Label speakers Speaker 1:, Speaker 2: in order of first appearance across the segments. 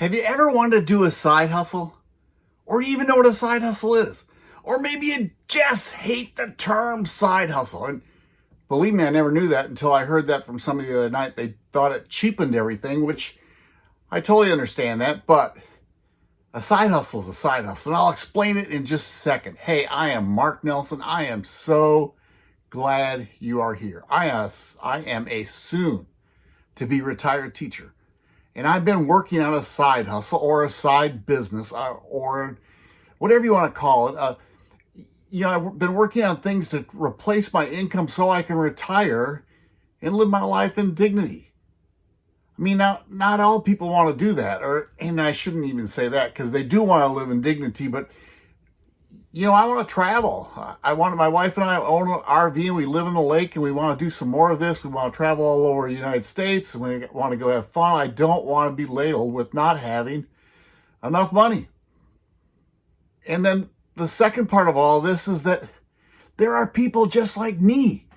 Speaker 1: Have you ever wanted to do a side hustle? Or do you even know what a side hustle is? Or maybe you just hate the term side hustle. And believe me, I never knew that until I heard that from somebody the other night. They thought it cheapened everything, which I totally understand that. But a side hustle is a side hustle. And I'll explain it in just a second. Hey, I am Mark Nelson. I am so glad you are here. I, uh, I am a soon to be retired teacher. And I've been working on a side hustle or a side business uh, or whatever you want to call it. Uh, you know, I've been working on things to replace my income so I can retire and live my life in dignity. I mean, now, not all people want to do that, or, and I shouldn't even say that because they do want to live in dignity, but you know, I want to travel. I want my wife and I own an RV and we live in the lake and we want to do some more of this. We want to travel all over the United States and we want to go have fun. I don't want to be ladled with not having enough money. And then the second part of all this is that there are people just like me.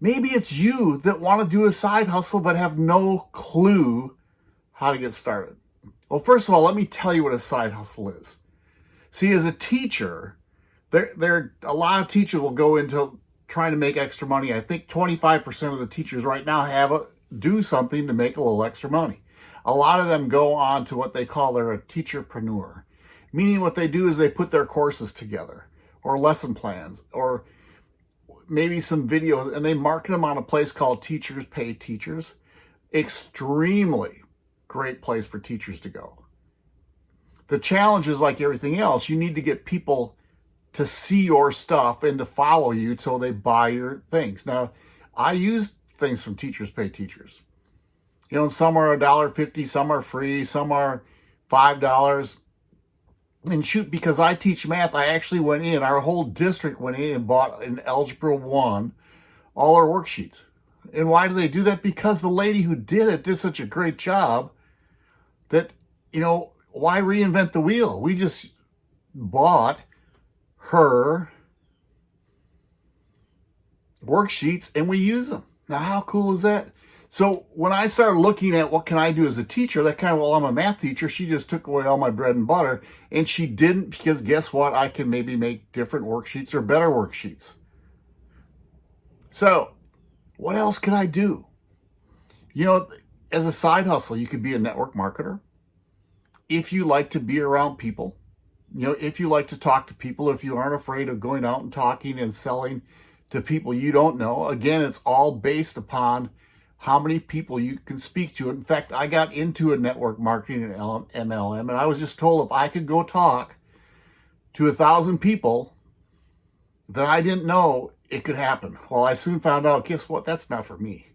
Speaker 1: Maybe it's you that want to do a side hustle but have no clue how to get started. Well, first of all, let me tell you what a side hustle is. See, as a teacher, there, there, a lot of teachers will go into trying to make extra money. I think 25% of the teachers right now have a, do something to make a little extra money. A lot of them go on to what they call their a teacherpreneur, meaning what they do is they put their courses together or lesson plans or maybe some videos and they market them on a place called Teachers Pay Teachers. Extremely great place for teachers to go. The challenge is like everything else. You need to get people to see your stuff and to follow you till they buy your things. Now, I use things from Teachers Pay Teachers. You know, some are a dollar fifty, some are free, some are five dollars. And shoot, because I teach math, I actually went in, our whole district went in and bought an Algebra 1, all our worksheets. And why do they do that? Because the lady who did it did such a great job that, you know, why reinvent the wheel? We just bought her worksheets and we use them. Now, how cool is that? So when I started looking at what can I do as a teacher, that kind of, well, I'm a math teacher. She just took away all my bread and butter. And she didn't because guess what? I can maybe make different worksheets or better worksheets. So what else can I do? You know, as a side hustle, you could be a network marketer if you like to be around people, you know, if you like to talk to people, if you aren't afraid of going out and talking and selling to people you don't know, again, it's all based upon how many people you can speak to. In fact, I got into a network marketing and MLM, and I was just told if I could go talk to a thousand people that I didn't know, it could happen. Well, I soon found out, guess what? That's not for me.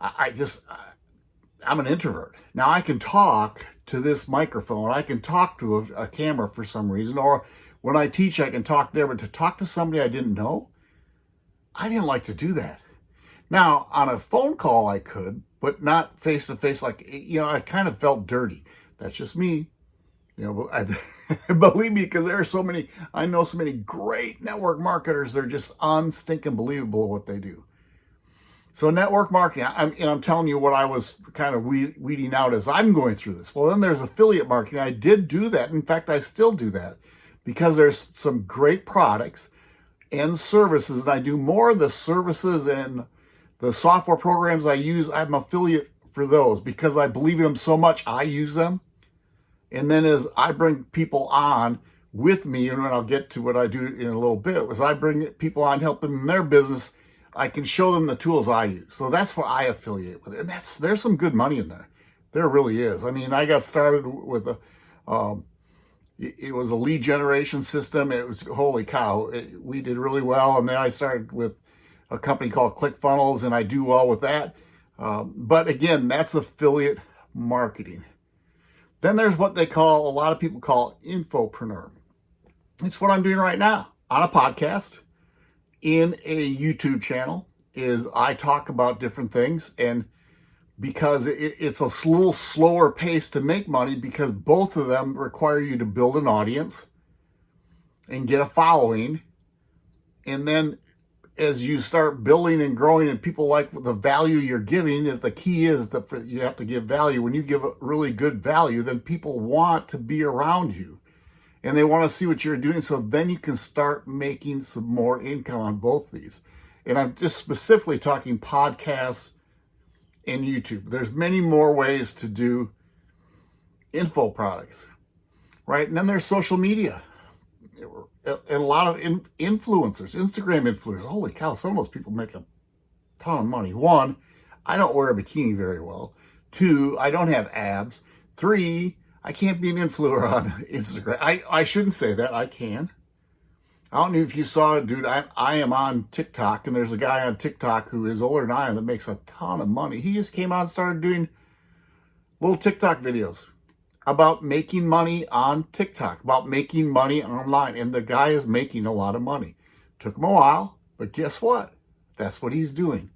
Speaker 1: I, I just, I, I'm an introvert. Now I can talk to this microphone. I can talk to a, a, camera for some reason, or when I teach, I can talk there, but to talk to somebody I didn't know, I didn't like to do that. Now, on a phone call, I could, but not face to face. Like, you know, I kind of felt dirty. That's just me. You know, I, believe me, because there are so many, I know so many great network marketers. They're just unstinking believable what they do. So network marketing, I'm, and I'm telling you what I was kind of weeding out as I'm going through this. Well, then there's affiliate marketing. I did do that. In fact, I still do that because there's some great products and services. And I do more of the services and the software programs I use. I'm an affiliate for those because I believe in them so much. I use them. And then as I bring people on with me, and I'll get to what I do in a little bit, as I bring people on, help them in their business, I can show them the tools I use. So that's what I affiliate with. And that's there's some good money in there. There really is. I mean, I got started with a, um, it, was a lead generation system. It was, holy cow, it, we did really well. And then I started with a company called ClickFunnels and I do well with that. Um, but again, that's affiliate marketing. Then there's what they call, a lot of people call infopreneur. It's what I'm doing right now on a podcast in a YouTube channel is I talk about different things and because it, it's a little slower pace to make money because both of them require you to build an audience and get a following. And then as you start building and growing and people like the value you're giving, that the key is that you have to give value. When you give a really good value, then people want to be around you and they want to see what you're doing. So then you can start making some more income on both these. And I'm just specifically talking podcasts and YouTube. There's many more ways to do info products, right? And then there's social media. And a lot of influencers, Instagram influencers. Holy cow, some of those people make a ton of money. One, I don't wear a bikini very well. Two, I don't have abs. Three, I can't be an influencer on Instagram. I, I shouldn't say that. I can. I don't know if you saw it, dude. I, I am on TikTok, and there's a guy on TikTok who is older than I am that makes a ton of money. He just came out and started doing little TikTok videos about making money on TikTok, about making money online. And the guy is making a lot of money. Took him a while, but guess what? That's what he's doing.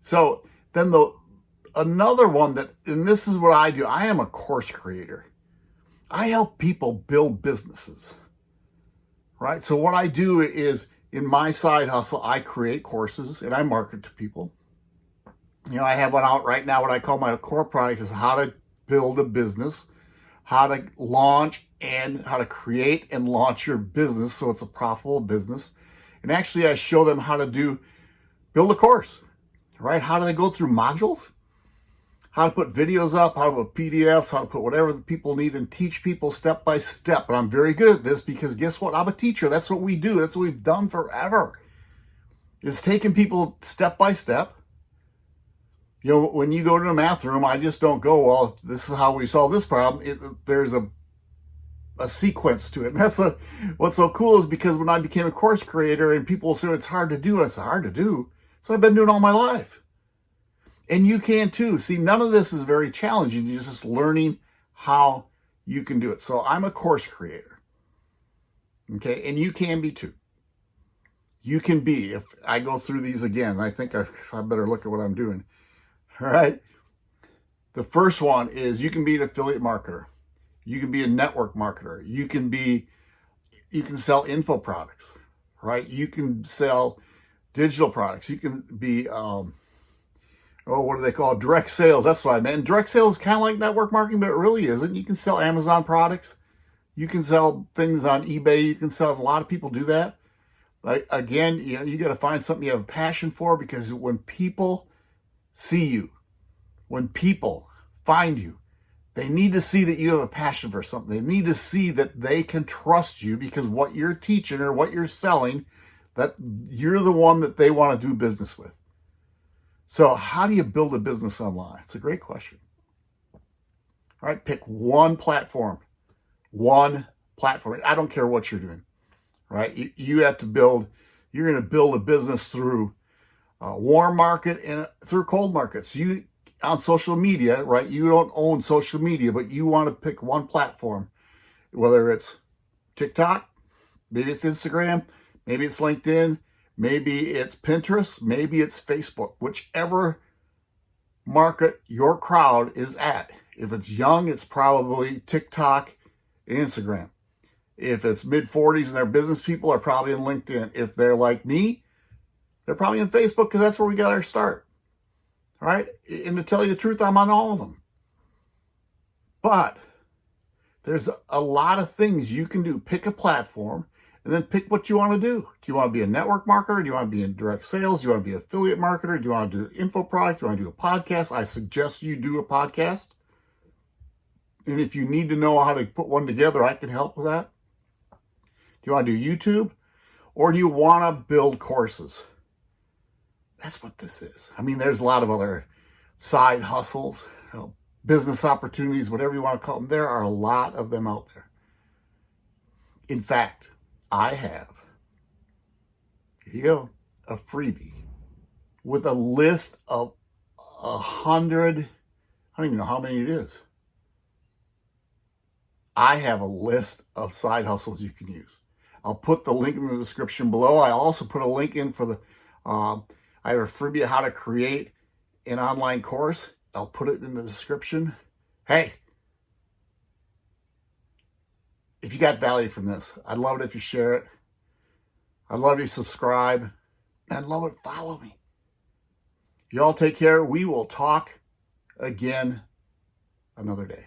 Speaker 1: So then the another one that, and this is what I do. I am a course creator. I help people build businesses, right? So what I do is in my side hustle, I create courses and I market to people. You know, I have one out right now. What I call my core product is how to build a business, how to launch and how to create and launch your business so it's a profitable business. And actually, I show them how to do build a course, right? How do they go through modules? How to put videos up, how to put PDFs, how to put whatever the people need and teach people step by step. And I'm very good at this because guess what? I'm a teacher. That's what we do. That's what we've done forever. Is taking people step by step. You know, when you go to the math room, I just don't go, well, this is how we solve this problem. It, there's a a sequence to it. And that's a, what's so cool is because when I became a course creator and people say it's hard to do, it's hard to do. So I've been doing all my life. And you can too. See, none of this is very challenging. You're just learning how you can do it. So I'm a course creator. Okay. And you can be too. You can be, if I go through these again, I think I, I better look at what I'm doing. All right. The first one is you can be an affiliate marketer. You can be a network marketer. You can be, you can sell info products, right? You can sell digital products. You can be, um, oh, what do they call? Direct sales. That's what I meant. Direct sales is kind of like network marketing, but it really isn't. You can sell Amazon products. You can sell things on eBay. You can sell, a lot of people do that. Like, again, you, know, you got to find something you have a passion for because when people see you, when people find you, they need to see that you have a passion for something. They need to see that they can trust you because what you're teaching or what you're selling, that you're the one that they want to do business with. So how do you build a business online? It's a great question. All right, pick one platform, one platform. I don't care what you're doing, right? You, you have to build, you're going to build a business through a warm market and through cold markets. You on social media, right? You don't own social media, but you want to pick one platform, whether it's TikTok, maybe it's Instagram, maybe it's LinkedIn, Maybe it's Pinterest, maybe it's Facebook, whichever market your crowd is at. If it's young, it's probably TikTok Instagram. If it's mid 40s and they're business people, are probably in LinkedIn. If they're like me, they're probably in Facebook because that's where we got our start. All right. And to tell you the truth, I'm on all of them. But there's a lot of things you can do. Pick a platform and then pick what you want to do. Do you want to be a network marketer? Do you want to be in direct sales? Do you want to be an affiliate marketer? Do you want to do info product? Do you want to do a podcast? I suggest you do a podcast. And if you need to know how to put one together, I can help with that. Do you want to do YouTube? Or do you want to build courses? That's what this is. I mean, there's a lot of other side hustles, you know, business opportunities, whatever you want to call them. There are a lot of them out there. In fact, I have, here you go, a freebie with a list of a hundred, I don't even know how many it is. I have a list of side hustles you can use. I'll put the link in the description below. I also put a link in for the, um, I have a freebie how to create an online course. I'll put it in the description. Hey, if you got value from this, I'd love it if you share it. I'd love you subscribe. I'd love it. Follow me. Y'all take care. We will talk again another day.